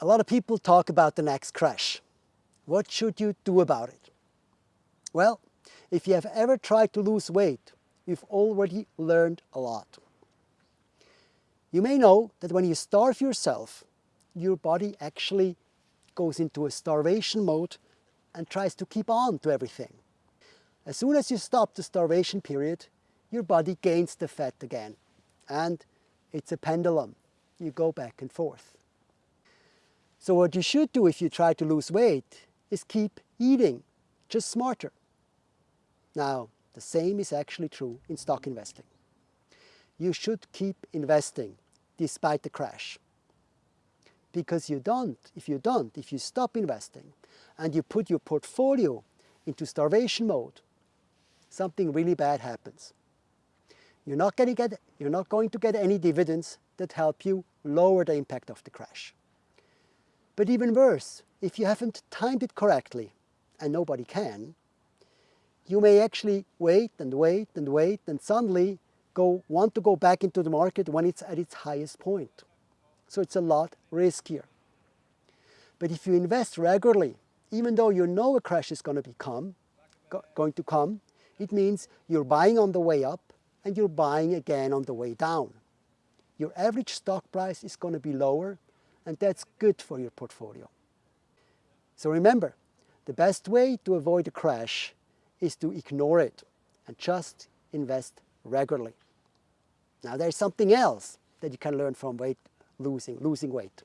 A lot of people talk about the next crash. What should you do about it? Well, if you have ever tried to lose weight, you've already learned a lot. You may know that when you starve yourself, your body actually goes into a starvation mode and tries to keep on to everything. As soon as you stop the starvation period, your body gains the fat again. And it's a pendulum. You go back and forth. So what you should do if you try to lose weight is keep eating, just smarter. Now, the same is actually true in stock investing. You should keep investing despite the crash. Because you don't, if you don't, if you stop investing and you put your portfolio into starvation mode, something really bad happens. You're not, get, you're not going to get any dividends that help you lower the impact of the crash. But even worse, if you haven't timed it correctly, and nobody can, you may actually wait and wait and wait and suddenly go, want to go back into the market when it's at its highest point. So it's a lot riskier. But if you invest regularly, even though you know a crash is going to become, go, going to come, it means you're buying on the way up and you're buying again on the way down. Your average stock price is going to be lower and that's good for your portfolio. So remember, the best way to avoid a crash is to ignore it and just invest regularly. Now there's something else that you can learn from weight losing, losing weight.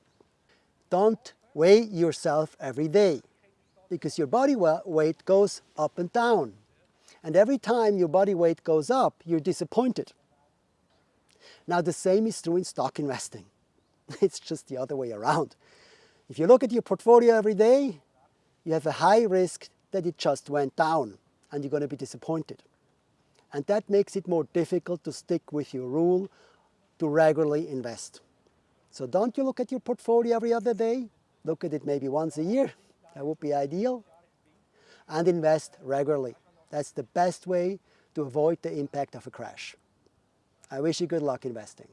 Don't weigh yourself every day because your body weight goes up and down. And every time your body weight goes up, you're disappointed. Now the same is true in stock investing. It's just the other way around. If you look at your portfolio every day, you have a high risk that it just went down and you're going to be disappointed. And that makes it more difficult to stick with your rule to regularly invest. So don't you look at your portfolio every other day, look at it maybe once a year, that would be ideal, and invest regularly. That's the best way to avoid the impact of a crash. I wish you good luck investing.